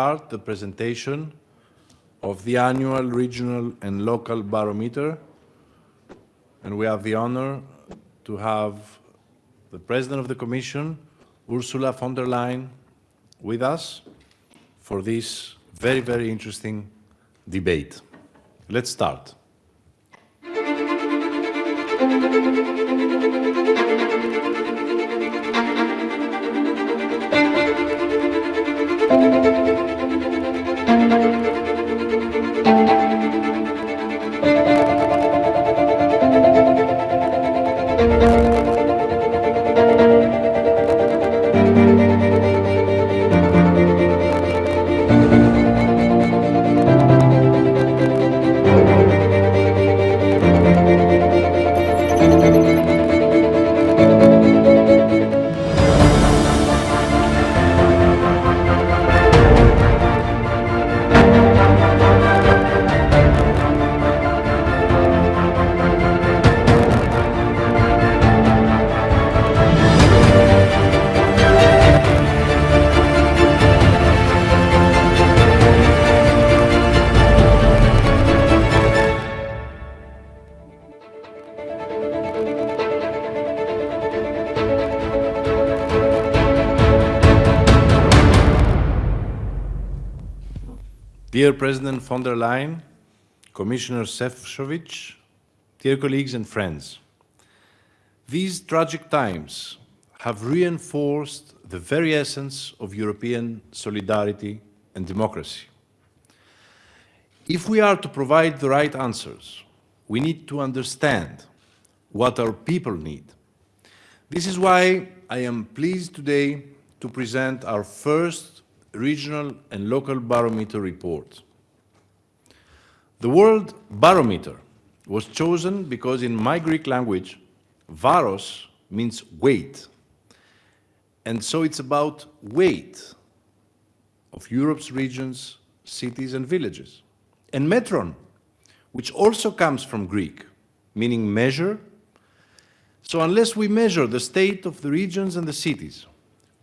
start the presentation of the annual regional and local barometer. And we have the honor to have the President of the Commission, Ursula von der Leyen, with us for this very, very interesting debate. Let's start. Dear President von der Leyen, Commissioner Sefcovic, dear colleagues and friends, these tragic times have reinforced the very essence of European solidarity and democracy. If we are to provide the right answers, we need to understand what our people need. This is why I am pleased today to present our first regional and local barometer reports. The World Barometer was chosen because in my Greek language, varos means weight. And so it's about weight of Europe's regions, cities and villages. And metron, which also comes from Greek, meaning measure. So unless we measure the state of the regions and the cities,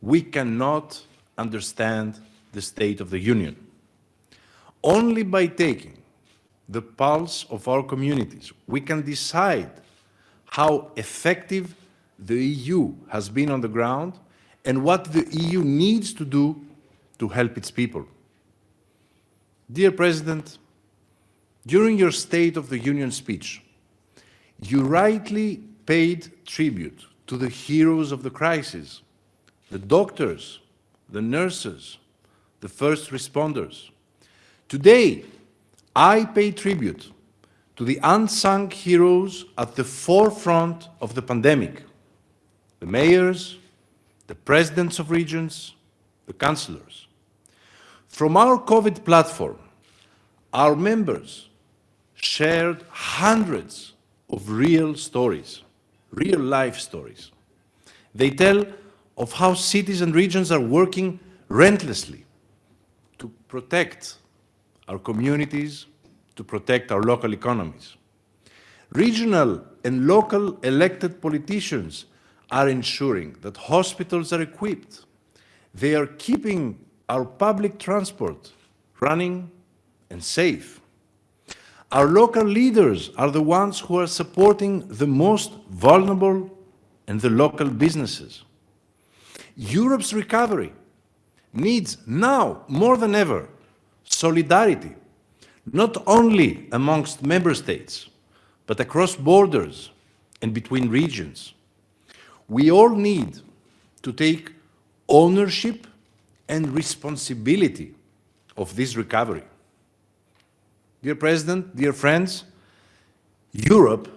we cannot understand the State of the Union. Only by taking the pulse of our communities, we can decide how effective the EU has been on the ground and what the EU needs to do to help its people. Dear President, during your State of the Union speech, you rightly paid tribute to the heroes of the crisis, the doctors, the nurses, the first responders. Today, I pay tribute to the unsung heroes at the forefront of the pandemic, the mayors, the presidents of regions, the councillors. From our COVID platform, our members shared hundreds of real stories, real life stories. They tell of how cities and regions are working relentlessly to protect our communities, to protect our local economies. Regional and local elected politicians are ensuring that hospitals are equipped. They are keeping our public transport running and safe. Our local leaders are the ones who are supporting the most vulnerable and the local businesses. Europe's recovery needs now, more than ever, solidarity, not only amongst member states, but across borders and between regions. We all need to take ownership and responsibility of this recovery. Dear President, dear friends, Europe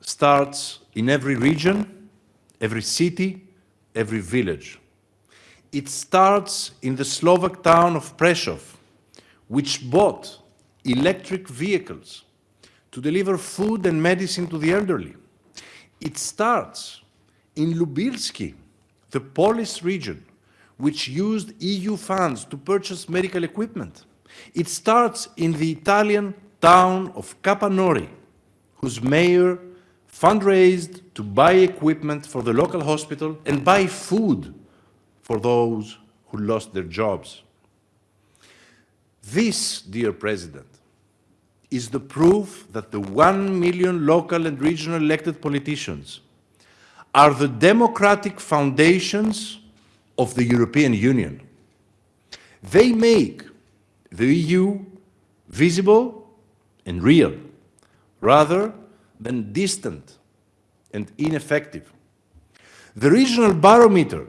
starts in every region, every city, every village. It starts in the Slovak town of Prešov, which bought electric vehicles to deliver food and medicine to the elderly. It starts in Lubelskie, the Polish region, which used EU funds to purchase medical equipment. It starts in the Italian town of Capanori, whose mayor fundraised to buy equipment for the local hospital and buy food for those who lost their jobs. This, dear President, is the proof that the one million local and regional elected politicians are the democratic foundations of the European Union. They make the EU visible and real, rather than distant and ineffective. The regional barometer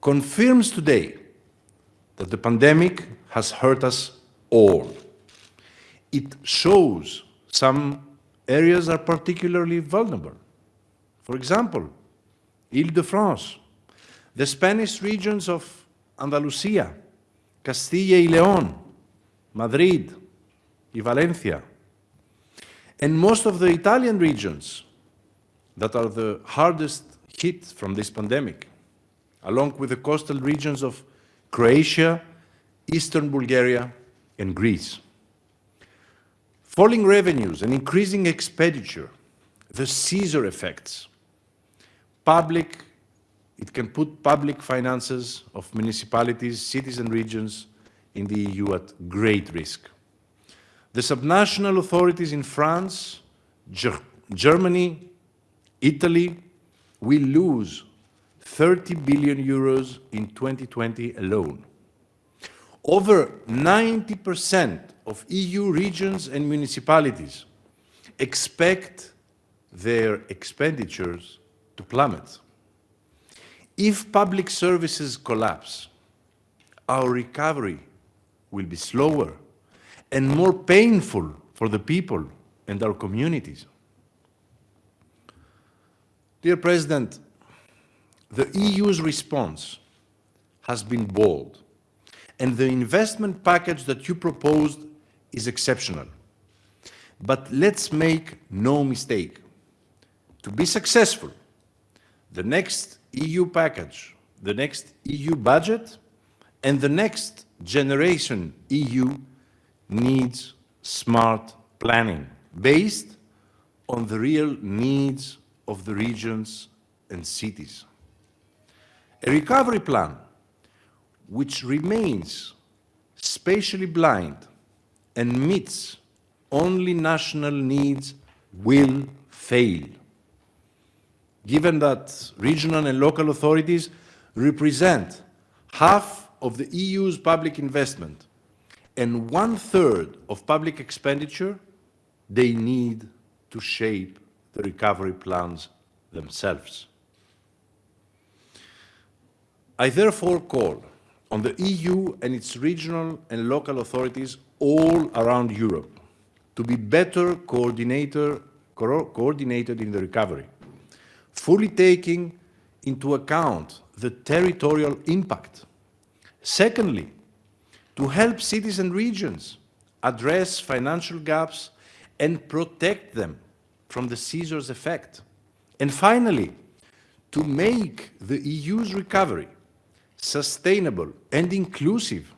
confirms today that the pandemic has hurt us all. It shows some areas are particularly vulnerable. For example, Ile-de-France, the Spanish regions of Andalusia, Castilla y León, Madrid, y Valencia, and most of the Italian regions that are the hardest hit from this pandemic, along with the coastal regions of Croatia, eastern Bulgaria, and Greece. Falling revenues and increasing expenditure, the scissor effects, public, it can put public finances of municipalities, cities and regions in the EU at great risk. The subnational authorities in France, Ger Germany, Italy will lose 30 billion euros in 2020 alone. Over 90% of EU regions and municipalities expect their expenditures to plummet. If public services collapse, our recovery will be slower and more painful for the people and our communities. Dear President, the EU's response has been bold, and the investment package that you proposed is exceptional. But let's make no mistake. To be successful, the next EU package, the next EU budget, and the next generation EU needs smart planning based on the real needs of the regions and cities. A recovery plan which remains spatially blind and meets only national needs will fail. Given that regional and local authorities represent half of the EU's public investment and one-third of public expenditure, they need to shape the recovery plans themselves. I therefore call on the EU and its regional and local authorities all around Europe to be better coordinator, co coordinated in the recovery, fully taking into account the territorial impact. Secondly, to help cities and regions address financial gaps and protect them from the scissors effect. And finally, to make the EU's recovery sustainable and inclusive,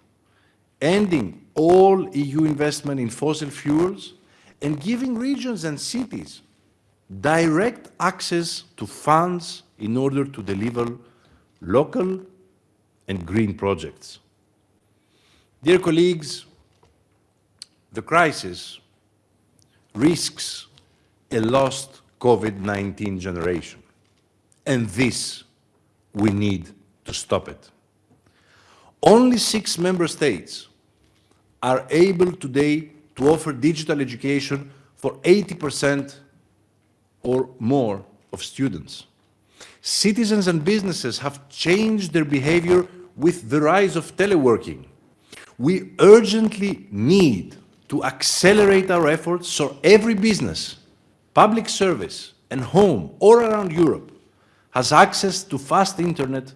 ending all EU investment in fossil fuels and giving regions and cities direct access to funds in order to deliver local and green projects. Dear colleagues, the crisis risks a lost COVID-19 generation, and this we need to stop it. Only six member states are able today to offer digital education for 80% or more of students. Citizens and businesses have changed their behavior with the rise of teleworking. We urgently need to accelerate our efforts so every business, public service and home all around Europe has access to fast internet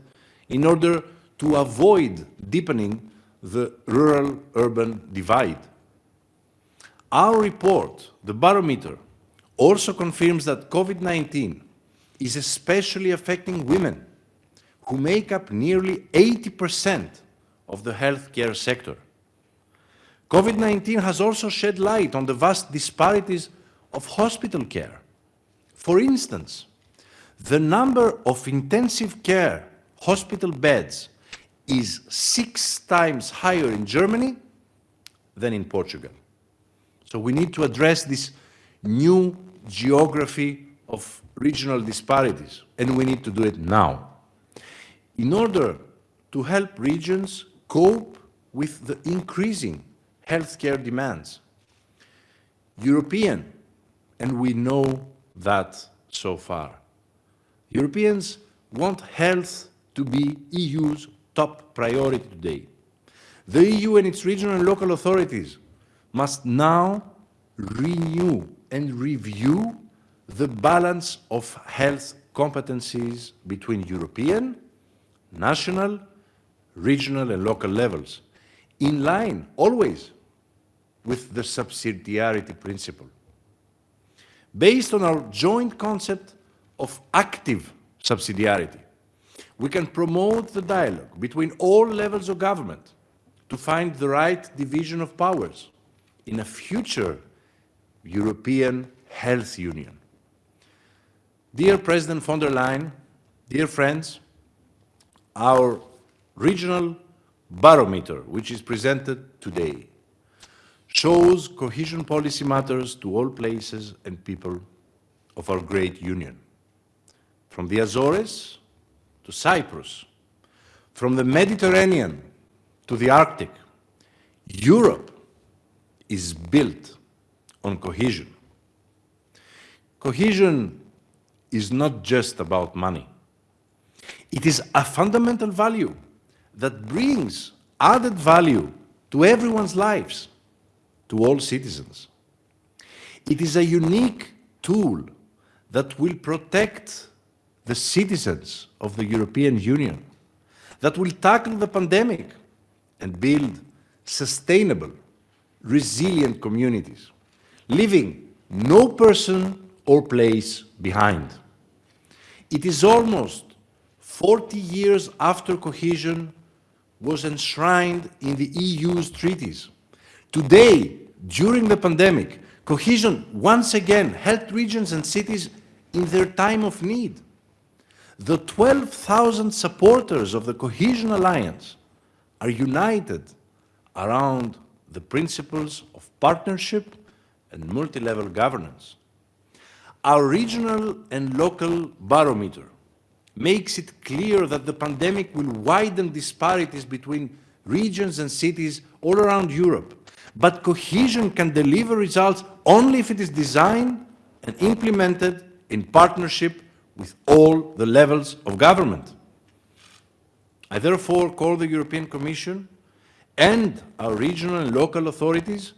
in order to avoid deepening the rural-urban divide. Our report, the barometer, also confirms that COVID-19 is especially affecting women, who make up nearly 80% of the healthcare sector. COVID-19 has also shed light on the vast disparities of hospital care. For instance, the number of intensive care hospital beds is six times higher in Germany than in Portugal. So we need to address this new geography of regional disparities, and we need to do it now. In order to help regions cope with the increasing healthcare demands, European, and we know that so far, Europeans want health to be EU's top priority today. The EU and its regional and local authorities must now renew and review the balance of health competencies between European, national, regional and local levels, in line always with the subsidiarity principle. Based on our joint concept of active subsidiarity, we can promote the dialogue between all levels of government to find the right division of powers in a future European health union. Dear President von der Leyen, dear friends, our regional barometer, which is presented today, shows cohesion policy matters to all places and people of our great union. From the Azores to Cyprus, from the Mediterranean to the Arctic, Europe is built on cohesion. Cohesion is not just about money. It is a fundamental value that brings added value to everyone's lives, to all citizens. It is a unique tool that will protect the citizens of the European Union, that will tackle the pandemic and build sustainable, resilient communities, leaving no person or place behind. It is almost 40 years after cohesion was enshrined in the EU's treaties. Today, during the pandemic, cohesion once again helped regions and cities in their time of need. The 12,000 supporters of the Cohesion Alliance are united around the principles of partnership and multi-level governance. Our regional and local barometer makes it clear that the pandemic will widen disparities between regions and cities all around Europe. But cohesion can deliver results only if it is designed and implemented in partnership with all the levels of government. I therefore call the European Commission and our regional and local authorities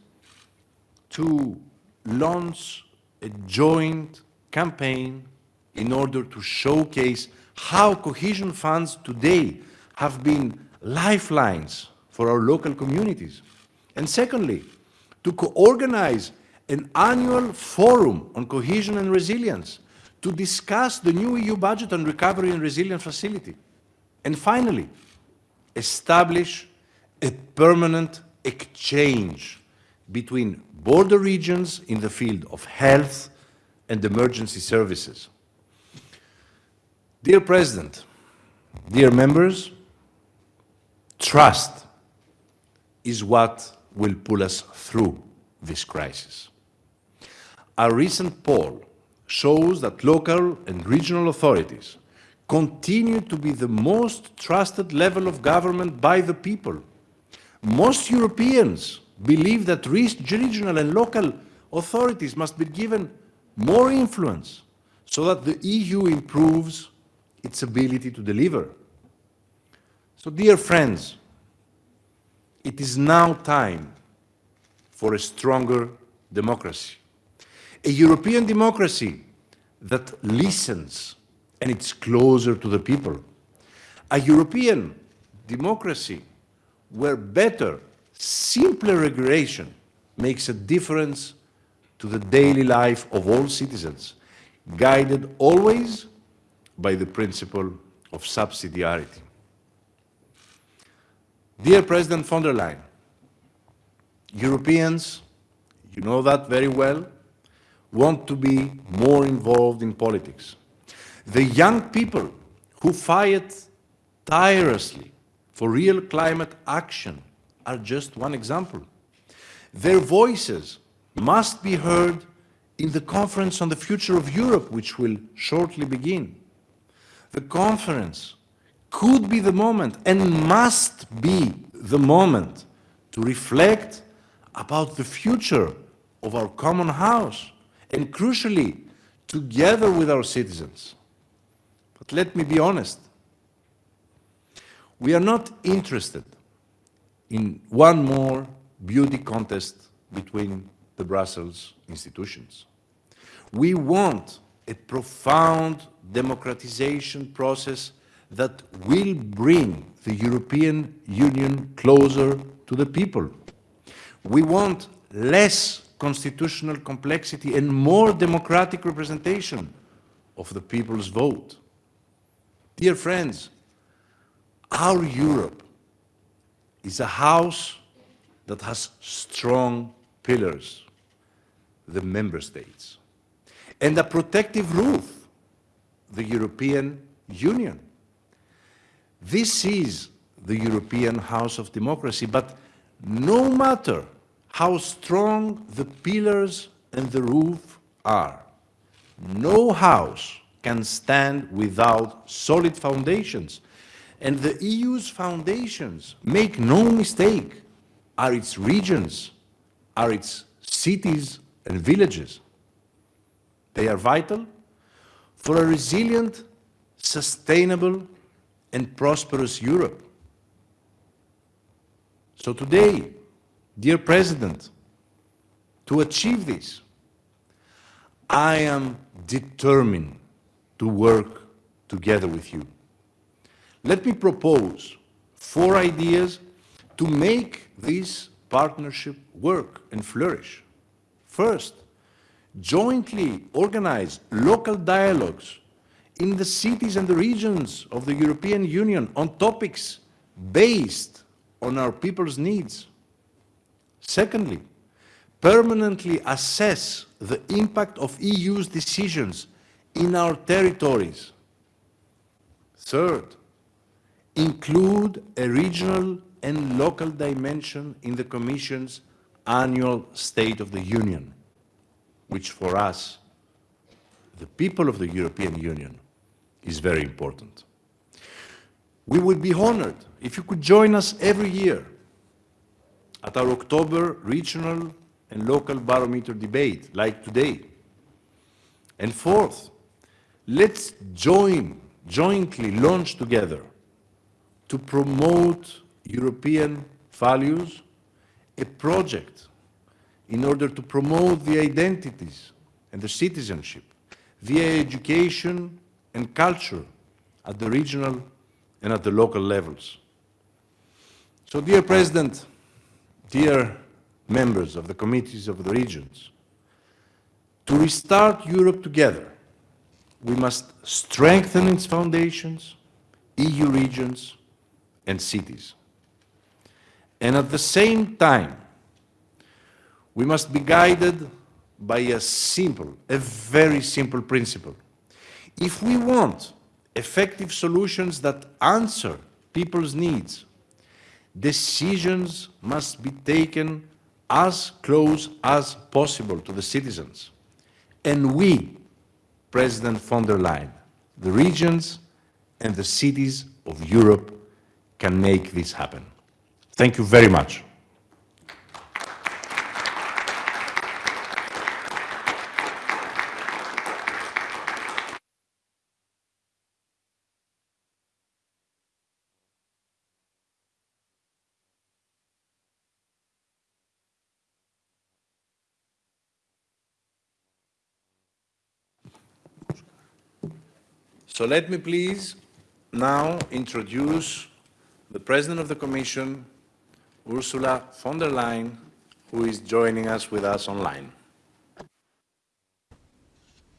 to launch a joint campaign in order to showcase how cohesion funds today have been lifelines for our local communities. And secondly, to co-organize an annual forum on cohesion and resilience to discuss the new EU budget on recovery and resilience facility. And finally, establish a permanent exchange between border regions in the field of health and emergency services. Dear President, dear members, trust is what will pull us through this crisis. A recent poll shows that local and regional authorities continue to be the most trusted level of government by the people. Most Europeans believe that regional and local authorities must be given more influence so that the EU improves its ability to deliver. So dear friends, it is now time for a stronger democracy. A European democracy that listens and it's closer to the people. A European democracy where better, simpler regulation makes a difference to the daily life of all citizens, guided always by the principle of subsidiarity. Dear President von der Leyen, Europeans, you know that very well, want to be more involved in politics. The young people who fight tirelessly for real climate action are just one example. Their voices must be heard in the Conference on the Future of Europe, which will shortly begin. The conference could be the moment and must be the moment to reflect about the future of our common house and crucially, together with our citizens. But let me be honest, we are not interested in one more beauty contest between the Brussels institutions. We want a profound democratization process that will bring the European Union closer to the people. We want less constitutional complexity and more democratic representation of the people's vote. Dear friends, our Europe is a house that has strong pillars, the member states, and a protective roof, the European Union. This is the European house of democracy, but no matter how strong the pillars and the roof are, no house can stand without solid foundations. And the EU's foundations, make no mistake, are its regions, are its cities and villages. They are vital for a resilient, sustainable, and prosperous Europe. So today, dear President, to achieve this, I am determined to work together with you. Let me propose four ideas to make this partnership work and flourish. First, jointly organize local dialogues in the cities and the regions of the European Union on topics based on our people's needs. Secondly, permanently assess the impact of EU's decisions in our territories. Third, include a regional and local dimension in the Commission's annual State of the Union, which for us, the people of the European Union, is very important. We would be honored if you could join us every year at our October regional and local barometer debate, like today. And fourth, let's join, jointly launch together to promote European values, a project in order to promote the identities and the citizenship via education and culture at the regional and at the local levels. So, dear President, dear members of the committees of the regions, to restart Europe together, we must strengthen its foundations, EU regions and cities. And at the same time, we must be guided by a simple, a very simple principle. If we want effective solutions that answer people's needs, decisions must be taken as close as possible to the citizens. And we, President von der Leyen, the regions and the cities of Europe can make this happen. Thank you very much. So let me please now introduce the President of the Commission, Ursula von der Leyen, who is joining us with us online.